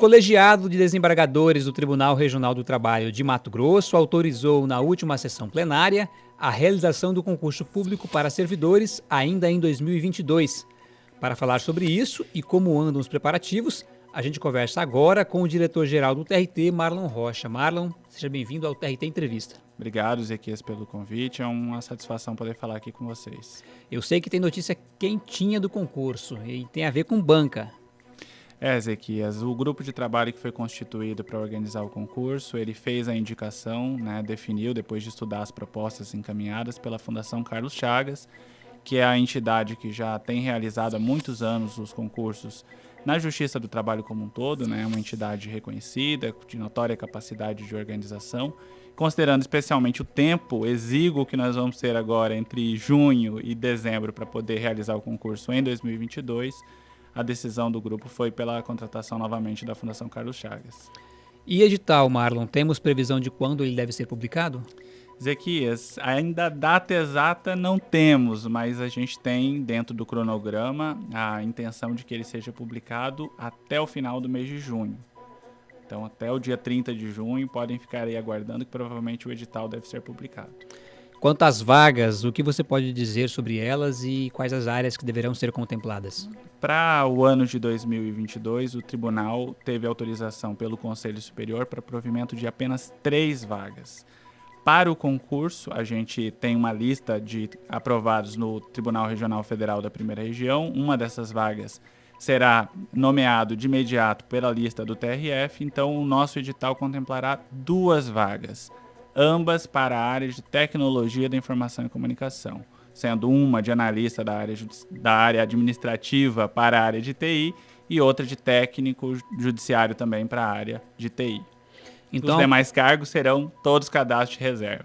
colegiado de desembargadores do Tribunal Regional do Trabalho de Mato Grosso autorizou na última sessão plenária a realização do concurso público para servidores ainda em 2022. Para falar sobre isso e como andam os preparativos, a gente conversa agora com o diretor-geral do TRT, Marlon Rocha. Marlon, seja bem-vindo ao TRT Entrevista. Obrigado, Zequias, pelo convite. É uma satisfação poder falar aqui com vocês. Eu sei que tem notícia quentinha do concurso e tem a ver com banca. É, Ezequias, o grupo de trabalho que foi constituído para organizar o concurso, ele fez a indicação, né, definiu, depois de estudar as propostas encaminhadas pela Fundação Carlos Chagas, que é a entidade que já tem realizado há muitos anos os concursos na Justiça do Trabalho como um todo, né, uma entidade reconhecida, de notória capacidade de organização, considerando especialmente o tempo exíguo que nós vamos ter agora entre junho e dezembro para poder realizar o concurso em 2022, a decisão do grupo foi pela contratação novamente da Fundação Carlos Chagas. E edital, Marlon, temos previsão de quando ele deve ser publicado? Zequias, ainda data exata não temos, mas a gente tem dentro do cronograma a intenção de que ele seja publicado até o final do mês de junho. Então, até o dia 30 de junho, podem ficar aí aguardando que provavelmente o edital deve ser publicado. Quanto às vagas, o que você pode dizer sobre elas e quais as áreas que deverão ser contempladas? Para o ano de 2022, o tribunal teve autorização pelo Conselho Superior para provimento de apenas três vagas. Para o concurso, a gente tem uma lista de aprovados no Tribunal Regional Federal da Primeira Região. Uma dessas vagas será nomeado de imediato pela lista do TRF, então o nosso edital contemplará duas vagas ambas para a área de tecnologia da informação e comunicação, sendo uma de analista da área, da área administrativa para a área de TI e outra de técnico judiciário também para a área de TI. Então, Os demais cargos serão todos cadastros de reserva.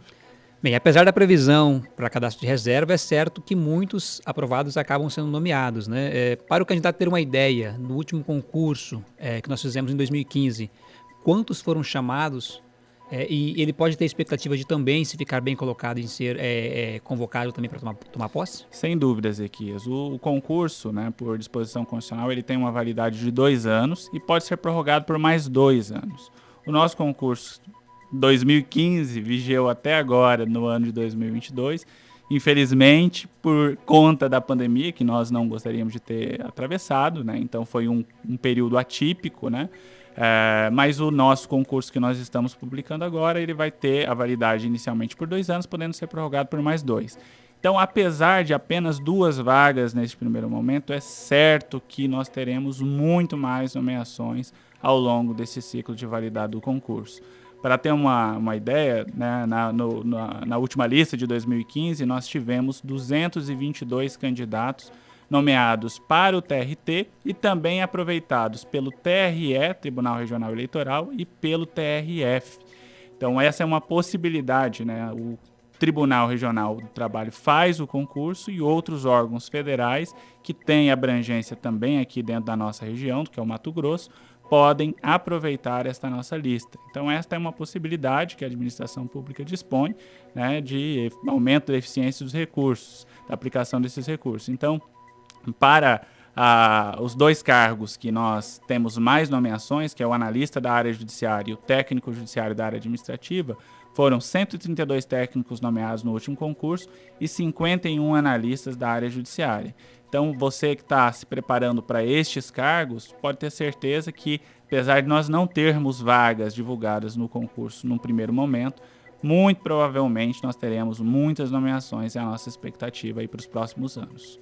Bem, apesar da previsão para cadastro de reserva, é certo que muitos aprovados acabam sendo nomeados. Né? É, para o candidato ter uma ideia, no último concurso é, que nós fizemos em 2015, quantos foram chamados é, e ele pode ter expectativa de também, se ficar bem colocado, em ser é, é, convocado também para tomar, tomar posse? Sem dúvida, Ezequias. O, o, concurso, né, por disposição constitucional, ele tem uma validade de dois anos e pode ser prorrogado por mais dois anos. O nosso concurso 2015 vigeu até agora, no ano de 2022. Infelizmente, por conta da pandemia, que nós não gostaríamos de ter atravessado, né? então foi um, um período atípico, né? É, mas o nosso concurso que nós estamos publicando agora, ele vai ter a validade inicialmente por dois anos, podendo ser prorrogado por mais dois. Então, apesar de apenas duas vagas neste primeiro momento, é certo que nós teremos muito mais nomeações ao longo desse ciclo de validade do concurso. Para ter uma, uma ideia, né, na, no, na, na última lista de 2015, nós tivemos 222 candidatos nomeados para o TRT e também aproveitados pelo TRE, Tribunal Regional Eleitoral, e pelo TRF. Então, essa é uma possibilidade, né? O Tribunal Regional do Trabalho faz o concurso e outros órgãos federais que têm abrangência também aqui dentro da nossa região, que é o Mato Grosso, podem aproveitar esta nossa lista. Então, esta é uma possibilidade que a administração pública dispõe né, de aumento da eficiência dos recursos, da aplicação desses recursos. Então, para ah, os dois cargos que nós temos mais nomeações, que é o analista da área judiciária e o técnico judiciário da área administrativa, foram 132 técnicos nomeados no último concurso e 51 analistas da área judiciária. Então, você que está se preparando para estes cargos, pode ter certeza que, apesar de nós não termos vagas divulgadas no concurso num primeiro momento, muito provavelmente nós teremos muitas nomeações e a nossa expectativa para os próximos anos.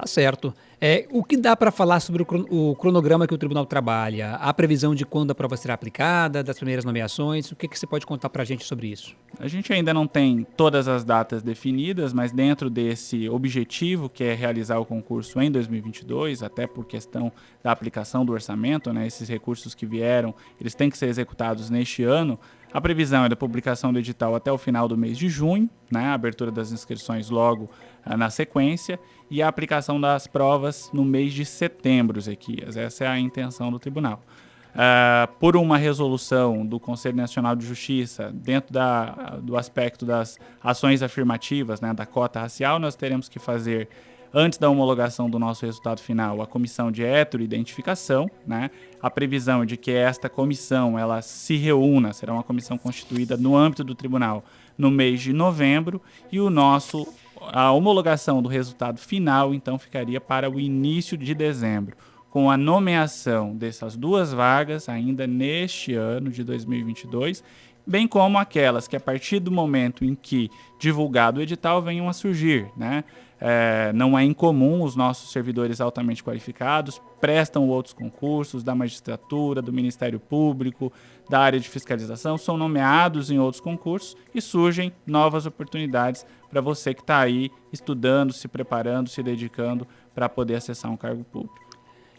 Tá certo. É, o que dá para falar sobre o, cronograma que o tribunal trabalha? A previsão de quando a prova será aplicada, das primeiras nomeações? O que, que você pode contar para a gente sobre isso? A gente ainda não tem todas as datas definidas, mas dentro desse objetivo, que é realizar o concurso em 2022, até por questão da aplicação do orçamento, né, esses recursos que vieram, eles têm que ser executados neste ano. A previsão é da publicação do edital até o final do mês de junho, né, a abertura das inscrições logo ah, na sequência, e a aplicação das provas no mês de setembro, Zequias. Essa é a intenção do tribunal. Uh, por uma resolução do Conselho Nacional de Justiça, dentro da, do aspecto das ações afirmativas, né, da cota racial, nós teremos que fazer antes da homologação do nosso resultado final, a comissão de heteroidentificação, né? A previsão de que esta comissão ela se reúna, será uma comissão constituída no âmbito do tribunal no mês de novembro e o nosso a homologação do resultado final então ficaria para o início de dezembro, com a nomeação dessas duas vagas ainda neste ano de 2022 bem como aquelas que a partir do momento em que divulgado o edital venham a surgir, né? É, não é incomum os nossos servidores altamente qualificados prestam outros concursos da magistratura, do Ministério Público, da área de fiscalização, são nomeados em outros concursos e surgem novas oportunidades para você que está aí estudando, se preparando, se dedicando para poder acessar um cargo público.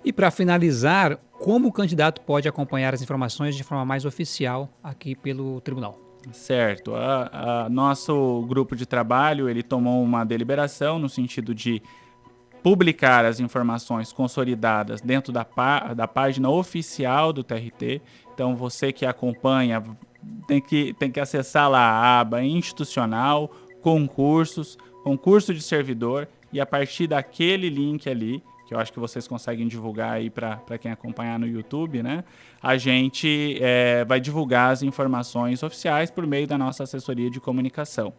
E para finalizar, como o candidato pode acompanhar as informações de forma mais oficial aqui pelo tribunal? Certo. A, a, nosso grupo de trabalho ele tomou uma deliberação no sentido de publicar as informações consolidadas dentro da, da página oficial do TRT. Então, você que acompanha tem que, tem que acessar lá a aba institucional, concursos, concurso de servidor, e a partir daquele link ali, que eu acho que vocês conseguem divulgar aí para quem acompanhar no YouTube, né? A gente é, vai divulgar as informações oficiais por meio da nossa assessoria de comunicação.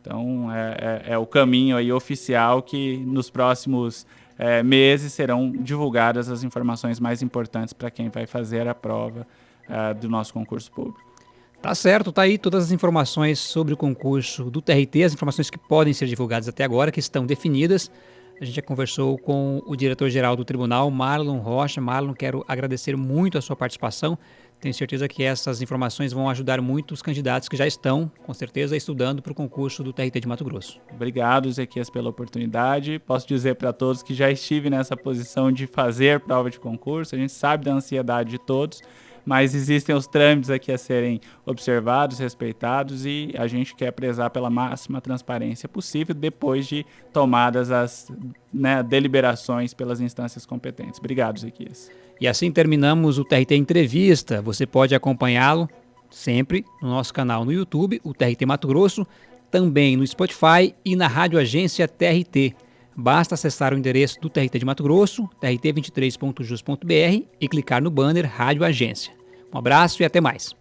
Então, é, é, é o caminho aí oficial que nos próximos é, meses serão divulgadas as informações mais importantes para quem vai fazer a prova é, do nosso concurso público. Tá certo, tá aí todas as informações sobre o concurso do TRT, as informações que podem ser divulgadas até agora, que estão definidas. A gente já conversou com o diretor-geral do tribunal, Marlon Rocha. Marlon, quero agradecer muito a sua participação. Tenho certeza que essas informações vão ajudar muito os candidatos que já estão, com certeza, estudando para o concurso do TRT de Mato Grosso. Obrigado, Zequias, pela oportunidade. Posso dizer para todos que já estive nessa posição de fazer prova de concurso. A gente sabe da ansiedade de todos mas existem os trâmites aqui a serem observados, respeitados e a gente quer prezar pela máxima transparência possível depois de tomadas as né, deliberações pelas instâncias competentes. Obrigado, Zequias. E assim terminamos o TRT Entrevista. Você pode acompanhá-lo sempre no nosso canal no YouTube, o TRT Mato Grosso, também no Spotify e na Rádio Agência TRT. Basta acessar o endereço do TRT de Mato Grosso, trt23.jus.br e clicar no banner Rádio Agência. Um abraço e até mais.